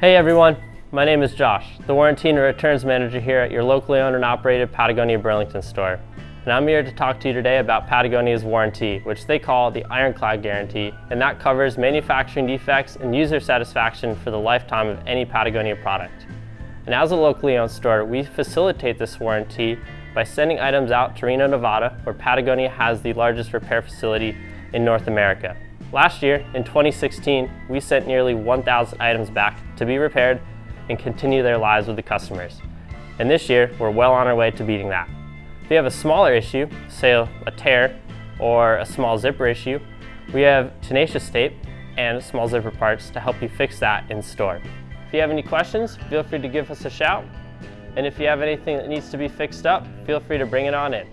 Hey everyone, my name is Josh, the Warranty and Returns Manager here at your locally owned and operated Patagonia Burlington store. And I'm here to talk to you today about Patagonia's warranty, which they call the Ironclad Guarantee, and that covers manufacturing defects and user satisfaction for the lifetime of any Patagonia product. And as a locally owned store, we facilitate this warranty by sending items out to Reno, Nevada, where Patagonia has the largest repair facility in North America. Last year, in 2016, we sent nearly 1,000 items back to be repaired and continue their lives with the customers. And this year, we're well on our way to beating that. If you have a smaller issue, say a tear or a small zipper issue, we have tenacious tape and small zipper parts to help you fix that in store. If you have any questions, feel free to give us a shout. And if you have anything that needs to be fixed up, feel free to bring it on in.